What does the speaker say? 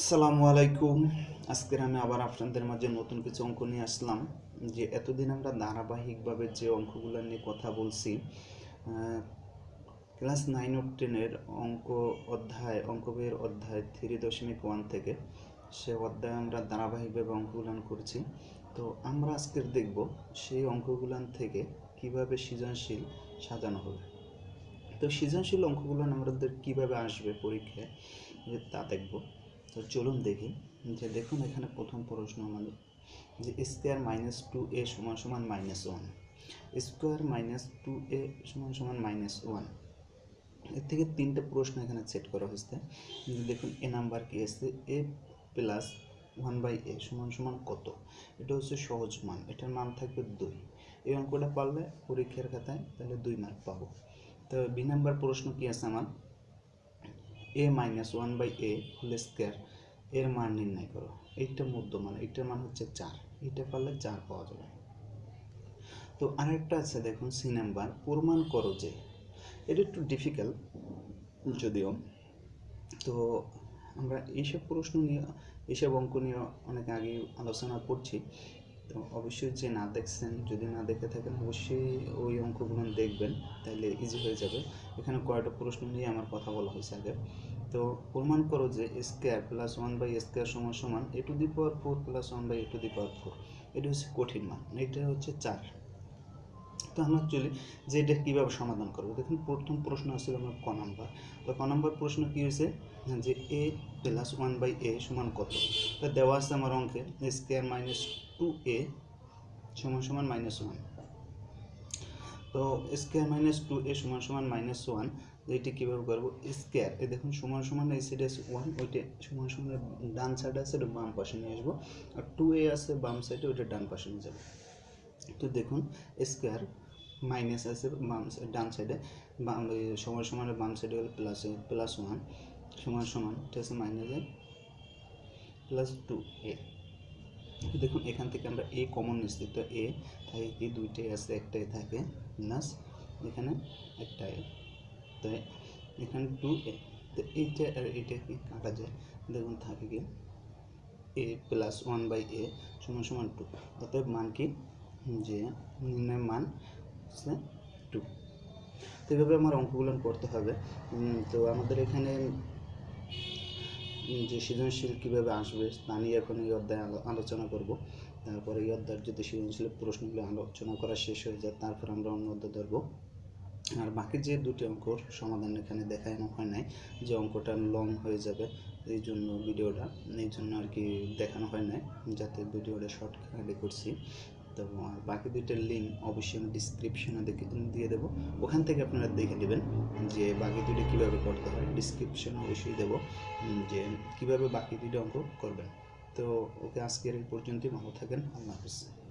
আসসালামু আলাইকুম। আজকের আমি আবার আপনাদের মাঝে নতুন কিছু অঙ্ক নিয়ে আসলাম, যে এতদিন আমরা ধারাবাহিকভাবে যে অঙ্কগুলো নিয়ে কথা বলছি ক্লাস নাইন ও টেনের অঙ্ক অধ্যায় অঙ্ক অধ্যায় থ্রি দশমিক ওয়ান থেকে সে অধ্যায়ে আমরা ধারাবাহিকভাবে অঙ্কগুলান করছি। তো আমরা আজকের দেখব সেই অঙ্কগুলান থেকে কীভাবে সৃজনশীল সাজানো হবে। তো সৃজনশীল অঙ্কগুলো আমাদের কীভাবে আসবে পরীক্ষায় তা দেখব। তো চলুন দেখি যে দেখুন এখানে প্রথম প্রশ্ন আমাদের, যে স্কোয়ার মাইনাস টু এ সমান সমান minus one. Square minus two A সমান সমান মাইনাস ওয়ান। এর থেকে তিনটে প্রশ্ন এখানে সেট করা হয়েছে। দেখুন এ নাম্বার কি আছে? A plus one by A সমান সমান কত? এটা হচ্ছে সহজ মান, এটার মান থাকবে দুই। এই অঙ্কটা পারলে পরীক্ষার খাতায় তাহলে দুই মার্ক পাবো। তো বি নাম্বার প্রশ্ন কি আছে আমার? A minus one by A whole square এর মান নির্ণয় করো। এইটা মধ্যমান, এইটার মান হচ্ছে চার। এটা পারলে চার পাওয়া যাবে। তো আরেকটা আছে, দেখুন সি নাম্বার প্রমাণ করো যে, এটা একটু ডিফিকাল্ট যদিও। তো আমরা এইসব প্রশ্ন নিয়ে, এইসব অঙ্ক নিয়ে অনেক আগে আলোচনা করছি। তো অবশ্যই যে না দেখছেন, যদি না দেখে থাকেন, অবশ্যই ওই অঙ্কগুলো দেখবেন তাহলে ইজি হয়ে যাবে। এখানে কয়েকটা প্রশ্ন নিয়ে আমার কথা বলা হয়েছে আগে। তো প্রমাণ করো যে square plus one by square সমান সমান A to the power four plus one by A to the power four এটা হচ্ছে কঠিন মান, এটা হচ্ছে চার। তো আমরা চলি যে এটা কীভাবে সমাধান করব? দেখুন, প্রথম প্রশ্ন আসছিল আমার ক নাম্বার। তো ক নাম্বার প্রশ্ন কী হয়েছে? যে A plus one by A সমান কত? তা দেওয়া আছে আমার অঙ্কে স্কোয়ার মাইনাস টু এ সমান সমান মাইনাস ওয়ান তো স্কোয়ার মাইনাস টু এ সমান সমান মাইনাস ওয়ান এইটি কীভাবে করব? স্কোয়ার এ দেখুন, সমান সমান এই সাইডে আছে ওয়ান ওইটা সমান সমান ডান সাইডে আছে ওটা বাম পাশে নিয়ে আসব। আর টু এ আছে বাম সাইডে ওইটা ডান পাশে নিয়ে যাব। তো দেখুন স্কোয়ার মাইনাস আছে বাম ডান সাইডে বাম সমান বাম সাইডে হলো প্লাস প্লাস ওয়ান সমান সমান এটা আছে মাইনাসে প্লাস টু এ দেখুন, এখান থেকে আমরা এ কমন নিচ্ছি, তো এ থাকে কি? দুইটাই আছে, একটাই থাকে প্লাস এখানে একটা এ তো এখানে টু এ তো এইটা আর এইটা কি? কাটা যায়। দেখুন, থাকে কি? A plus one by A সমান সমান টু অতএব মান কি? যে নির্ণয় মান হচ্ছে টু তো এভাবে আমার অঙ্কগুলো করতে হবে। তো আমাদের এখানে যে সৃজনশীল কীভাবে আসবে তা নিয়ে এখন এই অধ্যায়ে আলোচনা করব। তারপরে এই অধ্যায়ের যদি সৃজনশীল প্রশ্নগুলো আলোচনা করা শেষ হয়ে যায়, তারপর আমরা অন্য অধ্যায় ধরবো। আর বাকি যে দুটি অঙ্কর সমাধান এখানে দেখানো হয় নাই যে অঙ্কটা লং হয়ে যাবে, এই জন্য ভিডিওটা এই জন্য আর কি দেখানো হয় নাই, যাতে ভিডিওটা শর্টকাটে করছি। তো বাকি দুইটার লিঙ্ক অবশ্যই আমি ডিসক্রিপশনে দেখে দিয়ে দেবো। ওখান থেকে আপনারা দেখে নেবেন যে বাকি দুইটা কীভাবে করতে হয়। ডিসক্রিপশন অবশ্যই দেবো যে কীভাবে বাকি দুইটা অঙ্ক করবেন। তো ওকে আজকের এই পর্যন্তই। ভালো থাকেন। আল্লাহ হাফিজ।